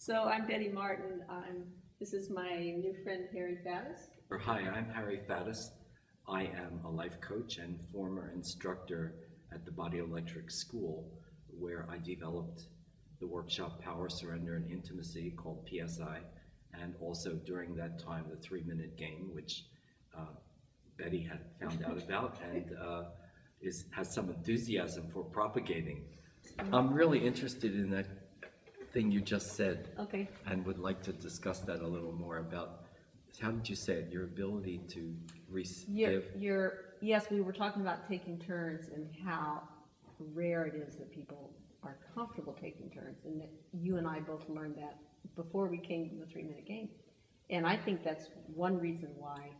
So I'm Betty Martin. I'm, this is my new friend Harry Faddis. Hi, I'm Harry Faddis. I am a life coach and former instructor at the Body Electric School, where I developed the workshop Power, Surrender, and Intimacy called PSI, and also during that time the three minute game, which uh, Betty had found out about and uh, is, has some enthusiasm for propagating. I'm really interested in that thing you just said Okay. and would like to discuss that a little more about, how did you say it, your ability to receive? you're, yes, we were talking about taking turns and how rare it is that people are comfortable taking turns. And that you and I both learned that before we came to the three minute game. And I think that's one reason why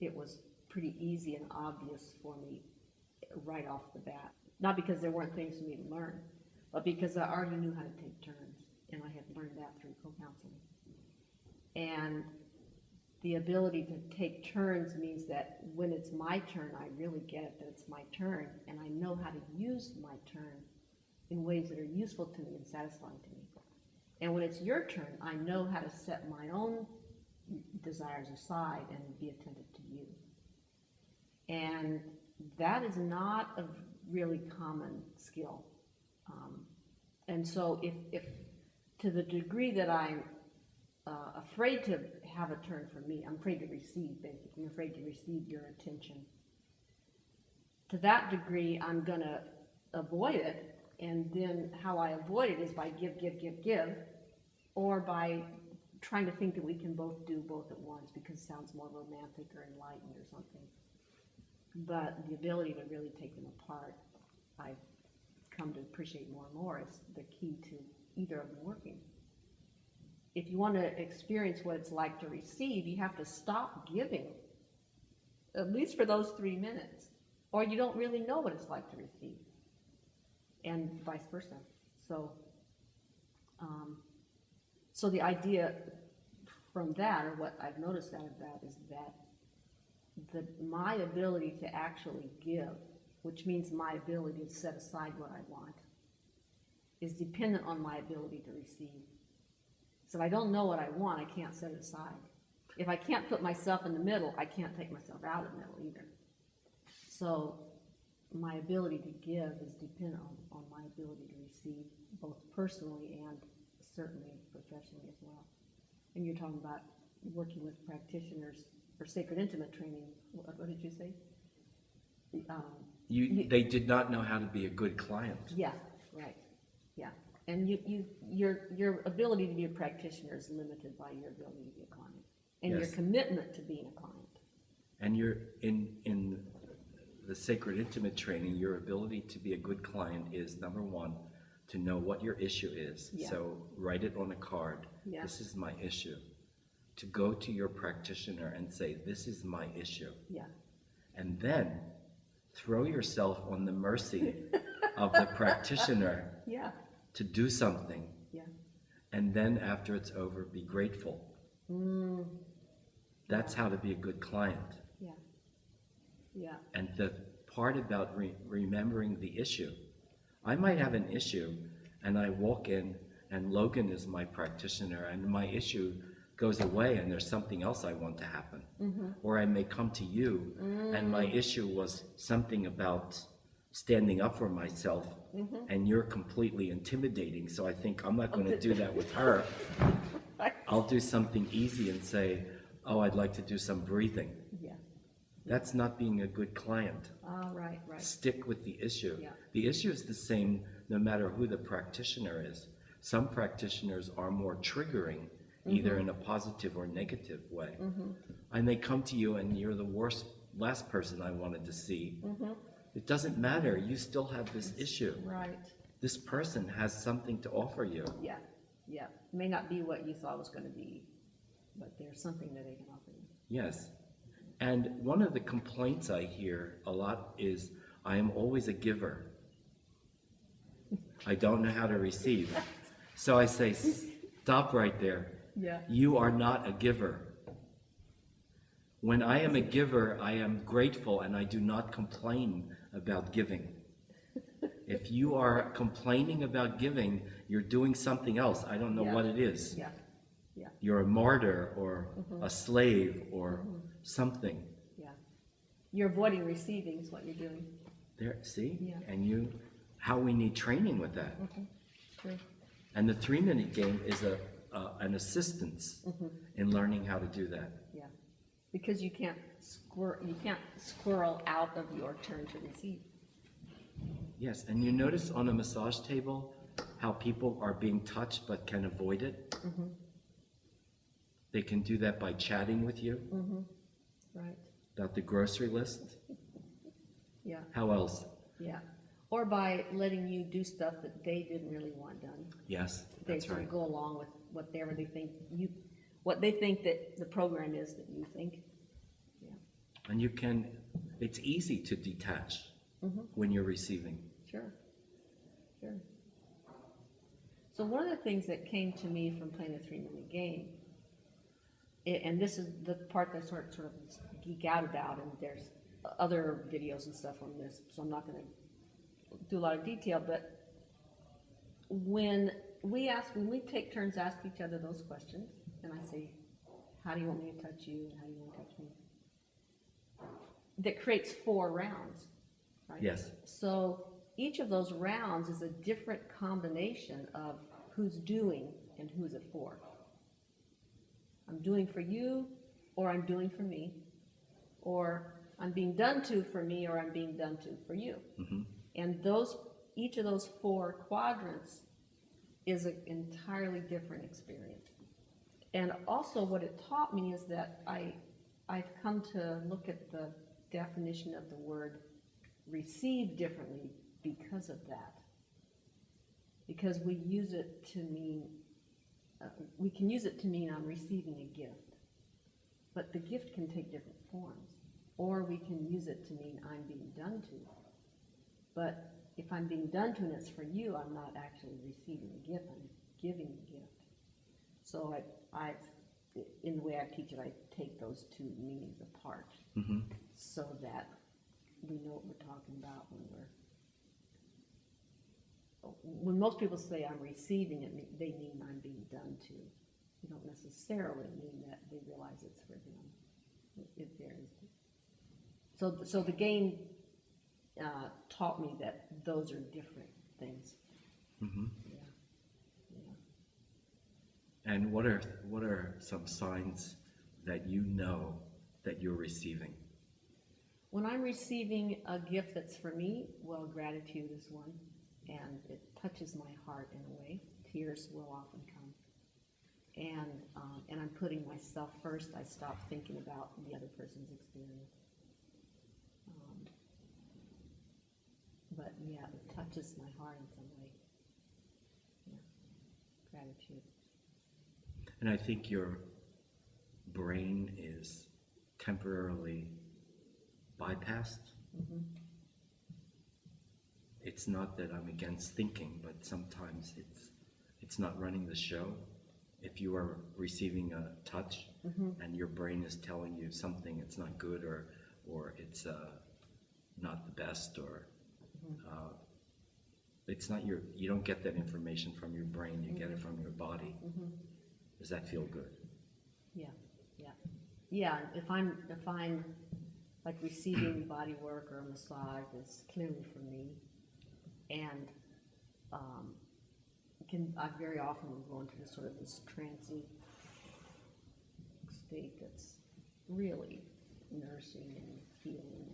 it was pretty easy and obvious for me right off the bat. Not because there weren't things for me to learn, but because I already knew how to take turns. And I had learned that through co-counseling. And the ability to take turns means that when it's my turn, I really get it that it's my turn, and I know how to use my turn in ways that are useful to me and satisfying to me. And when it's your turn, I know how to set my own desires aside and be attentive to you. And that is not a really common skill. Um, and so if, if to the degree that I'm uh, afraid to have a turn for me. I'm afraid to receive, basically. I'm afraid to receive your attention. To that degree, I'm going to avoid it. And then how I avoid it is by give, give, give, give, or by trying to think that we can both do both at once because it sounds more romantic or enlightened or something. But the ability to really take them apart, I've come to appreciate more and more is the key to either of them working if you want to experience what it's like to receive, you have to stop giving, at least for those three minutes, or you don't really know what it's like to receive, and vice versa. So, um, so the idea from that, or what I've noticed out of that, is that the, my ability to actually give, which means my ability to set aside what I want, is dependent on my ability to receive. So if I don't know what I want, I can't set it aside. If I can't put myself in the middle, I can't take myself out of the middle either. So my ability to give is dependent on, on my ability to receive, both personally and certainly professionally as well. And you're talking about working with practitioners for sacred intimate training. What, what did you say? Um, You, You- they did not know how to be a good client. yeah, right, yeah. And you, you, your, your ability to be a practitioner is limited by your ability to be a client. And your commitment to being a client. And you're, in, in the sacred intimate training, your ability to be a good client is number one, to know what your issue is. Yeah. So write it on a card. Yeah. This is my issue. To go to your practitioner and say, this is my issue. Yeah, And then throw yourself on the mercy of the practitioner yeah, to do something. yeah. And then after it's over, be grateful. Mm, That's how to be a good client. yeah, yeah, And the part about re- remembering the issue, I might have an issue and I walk in and Logan is my practitioner and my issue goes away and there's something else I want to happen. Or I may come to you and my issue was something about standing up for myself and you're completely intimidating. So I think I'm not going to do that with her. I'll do something easy and say, oh, I'd like to do some breathing. yeah. That's not being a good client. Right, right. right. Stick with the issue. Yeah. The issue is the same no matter who the practitioner is. Some practitioners are more triggering, either Mm-hmm. in a positive or negative way. Mm-hmm. And they come to you and you're the worst, last person I wanted to see. Mm-hmm. It doesn't matter. You still have this issue. Right, This person has something to offer you. yeah, yeah. May not be what you thought was gonna be, but there's something that they can offer you. Yes. And one of the complaints I hear a lot is I am always a giver. I don't know how to receive. So I say, stop right there. Yeah. You are not a giver. When I am a giver, I am grateful and I do not complain about giving. If you are complaining about giving, you're doing something else. I don't know Yeah. what it is. Yeah, yeah, You're a martyr or Mm-hmm. a slave or something. yeah. You're avoiding receiving is what you're doing. There, see? Yeah. And you, how we need training with that. True. And the three minute game is a, uh, an assistance Mm-hmm. in learning how to do that. Because you can't squir, you can't squirrel out of your turn to receive. Yes, and you notice on a massage table how people are being touched but can avoid it? Mm-hmm. They can do that by chatting with you Right. about the grocery list. Yeah, How else? yeah. Or by letting you do stuff that they didn't really want done. Yes, They sort right. of go along with whatever they think you, what they think that the program is that you think. Yeah, And you can, it's easy to detach Mm-hmm. when you're receiving. sure, sure. So one of the things that came to me from playing the three-minute game, a- and this is the part that I sort, sort of geek out about, and there's other videos and stuff on this, so I'm not gonna do a lot of detail, but when we ask, when we take turns ask each other those questions, and I say, how do you want me to touch you, and how do you want to touch me? That creates four rounds, right? Yes, So each of those rounds is a different combination of who's doing and who's it for. I'm doing for you, or I'm doing for me, or I'm being done to for me, or I'm being done to for you. Mm-hmm. And those, each of those four quadrants is an entirely different experience. And also what it taught me is that I, I've come to look at the definition of the word receive differently because of that. Because we use it to mean, uh, we can use it to mean I'm receiving a gift. But the gift can take different forms. Or we can use it to mean I'm being done to. But if I'm being done to and it's for you, I'm not actually receiving a gift, I'm giving a gift. So I, I, in the way I teach it, I take those two meanings apart hmm so that we know what we're talking about when we're, when most people say I'm receiving it, they mean I'm being done to. You don't necessarily mean that they realize it's for them. It- It varies. So, so the game uh, taught me that those are different things. hmm yeah. And what are, what are some signs that you know that you're receiving? When I'm receiving a gift that's for me, well, gratitude is one, and it touches my heart in a way. Tears will often come. And, um, and I'm putting myself first. I stop thinking about the other person's experience. Um, but yeah, it touches my heart in some way. Yeah. Gratitude. And I think your brain is temporarily bypassed. It's not that I'm against thinking, but sometimes it's it's not running the show. If you are receiving a touch and your brain is telling you something it's not good or or it's uh, not the best or uh, it's not your you don't get that information from your brain, you get it from your body. Does that feel good? Yeah, yeah, yeah. If I'm if I'm like receiving body work or a massage that's clearly for me, and um, can I very often will go into this sort of this trancy state that's really nourishing and healing,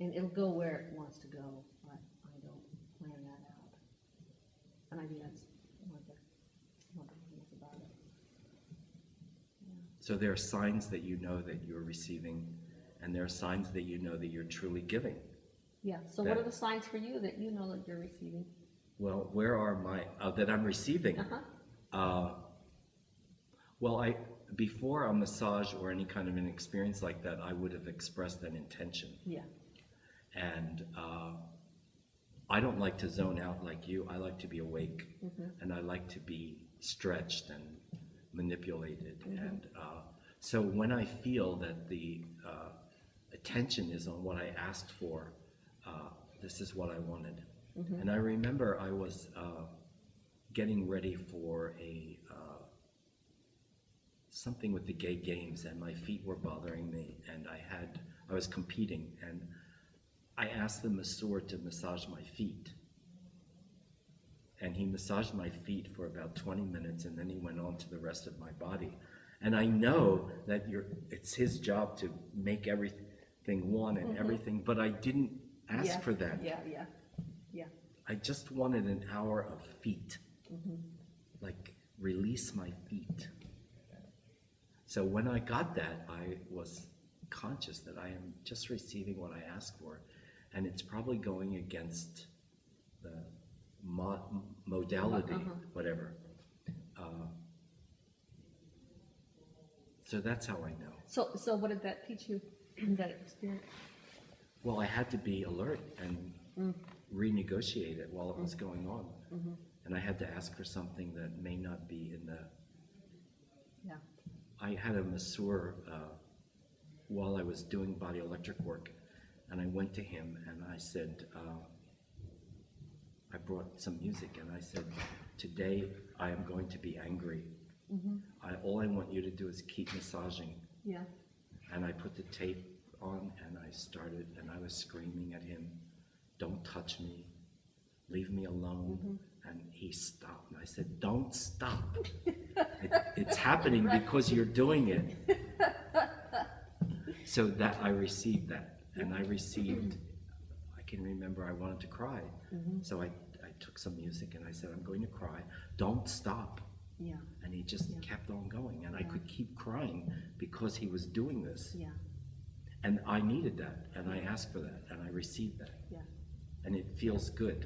and it'll go where it wants to go. I, I don't plan that out, and I think that's one of the wonderful things about it. So there are signs that you know that you're receiving, and there are signs that you know that you're truly giving. Yeah, so what are the signs for you that you know that you're receiving? Well, where are my uh, that I'm receiving? Uh-huh, Uh, well, I before a massage or any kind of an experience like that, I would have expressed an intention, yeah, and uh, I don't like to zone out like you. I like to be awake, and I like to be stretched and manipulated. And uh, so when I feel that the uh, attention is on what I asked for, uh, this is what I wanted. And I remember I was uh, getting ready for a uh, something with the gay games, and my feet were bothering me, and I had I was competing, and I asked the masseur to massage my feet, and he massaged my feet for about 20 minutes, and then he went on to the rest of my body. And I know that you're, it's his job to make everything one and mm-hmm. everything, but I didn't ask Yeah, for that. Yeah, yeah, yeah. I just wanted an hour of feet. Mm-hmm. Like, release my feet. So when I got that, I was conscious that I am just receiving what I asked for. And it's probably going against the mo- modality, Uh-huh. whatever. Uh, so that's how I know. So, so what did that teach you, that experience? Well, I had to be alert and renegotiate it while it was going on. And I had to ask for something that may not be in the, Yeah, I had a masseur uh, while I was doing body electric work, and I went to him and I said, uh, I brought some music and I said, today I am going to be angry. Mm-hmm. I, all I want you to do is keep massaging. yeah, And I put the tape on and I started and I was screaming at him, don't touch me, leave me alone. Mm-hmm. And he stopped and I said, don't stop. It- It's happening because you're doing it. So that, I received that and I received, I can remember I wanted to cry. Mm-hmm. So I, I took some music and I said, I'm going to cry, don't stop. yeah, And he just Yeah. kept on going. And I could keep crying because he was doing this. yeah, And I needed that, and I asked for that, and I received that. yeah, And it feels good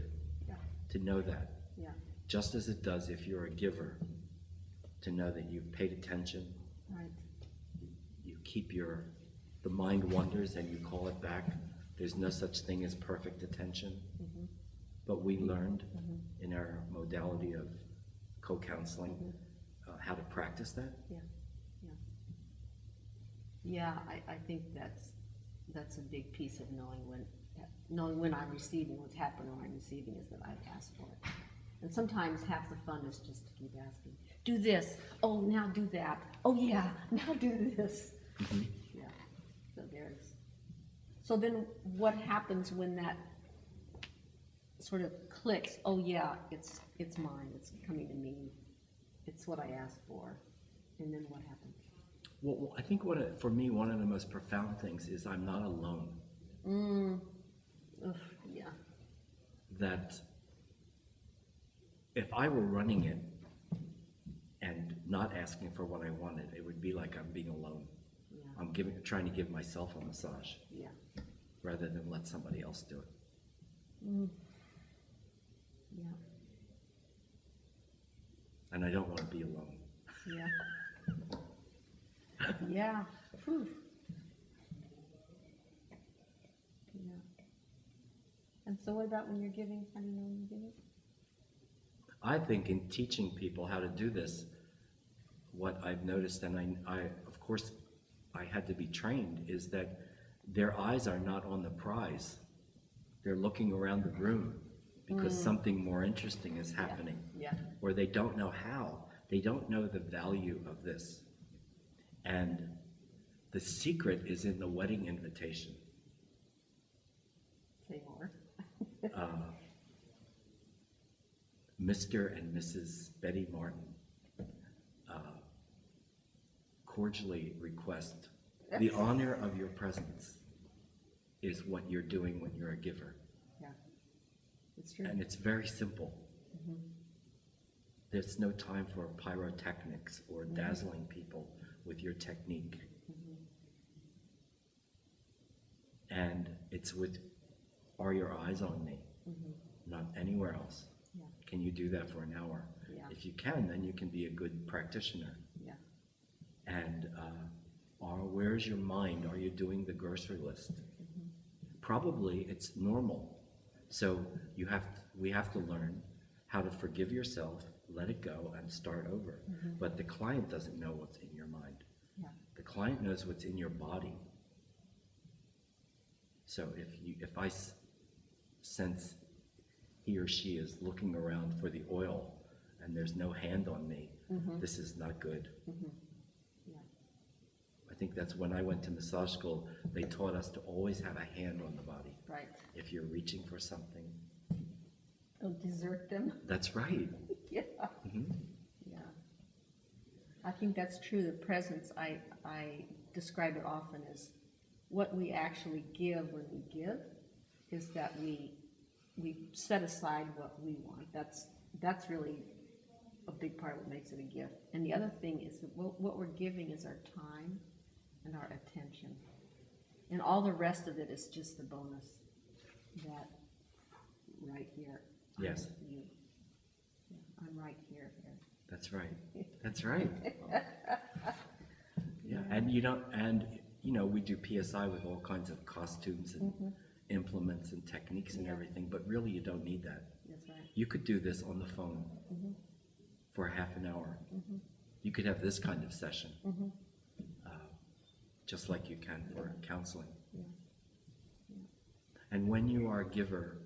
yeah, to know that, yeah, just as it does if you're a giver, to know that you've paid attention, right, you keep your, the mind wanders and you call it back. There's no such thing as perfect attention. Mm-hmm. But we learned mm-hmm. in our modality of co-counseling mm-hmm. uh, how to practice that. yeah, yeah. Yeah, I, I think that's, that's a big piece of knowing when, knowing when I'm receiving, what's happening when I'm receiving is that I've asked for it. And sometimes half the fun is just to keep asking, do this, oh, now do that, oh, yeah, now do this. So then what happens when that sort of clicks, oh, yeah, it's, it's mine, it's coming to me, it's what I asked for, and then what happens? Well, I think what, it- for me, one of the most profound things is I'm not alone. Mm, yeah, that if I were running it and not asking for what I wanted, it would be like I'm being alone. yeah, I'm giving, trying to give myself a massage. Yeah, rather than let somebody else do it. mm, yeah, And I don't want to be alone. yeah. Yeah, phew. Yeah. And so what about when you're giving, how do you know when you're giving? I think in teaching people how to do this, what I've noticed, and I, I, of course, I had to be trained, is that their eyes are not on the prize. They're looking around the room because something more interesting is happening. Yeah, or they don't know how. They don't know the value of this. And the secret is in the wedding invitation. say more. Uh, Mr. and Mrs. Betty Martin uh, cordially request the honor of your presence is what you're doing when you're a giver. Yeah, it's true. And it's very simple. Mm-hmm. There's no time for pyrotechnics or mm-hmm. dazzling people with your technique. Mm-hmm. And it's with, are your eyes on me? Not anywhere else. Yeah, Can you do that for an hour? Yeah. If you can, then you can be a good practitioner. yeah, And uh, are, where's your mind? Are you doing the grocery list? Probably it's normal. So you have, we have to learn how to forgive yourself, let it go, and start over. Mm-hmm. But the client doesn't know what's in your mind. yeah, The client knows what's in your body. So if you, if I s- sense he or she is looking around for the oil and there's no hand on me, mm-hmm. this is not good. Yeah. I think that's when I went to massage school, they taught us to always have a hand on the body. Right. If you're reaching for something, Don't desert them. that's right. Yeah. Mhm. Yeah. I think that's true. The presence, I, I describe it often as what we actually give when we give is that we, we set aside what we want. That's, that's really a big part of what makes it a gift. And the other thing is that what, what we're giving is our time and our attention. And all the rest of it is just the bonus that right here. I'm Yes. Yeah, I'm right here, here. That's right. That's right. Yeah, and you don't, and, you know, we do PSI with all kinds of costumes and mm-hmm. implements and techniques and Yeah. everything, but really you don't need that. That's right. You could do this on the phone mm-hmm. for half an hour. Mm-hmm. You could have this kind of session, uh, just like you can for counseling. Yeah. And when you are a giver,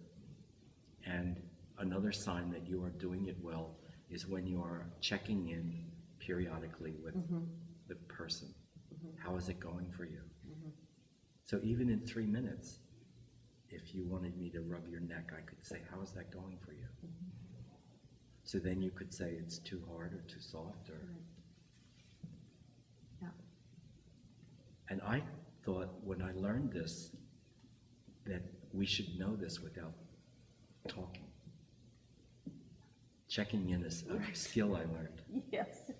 and another sign that you are doing it well is when you are checking in periodically with mm-hmm. the person. Mm-hmm. How is it going for you? Mm-hmm. So even in three minutes, if you wanted me to rub your neck, I could say, how is that going for you? So then you could say it's too hard or too soft or, Yeah. And I thought when I learned this, that we should know this without talking. Checking in is a skill I learned. Yes.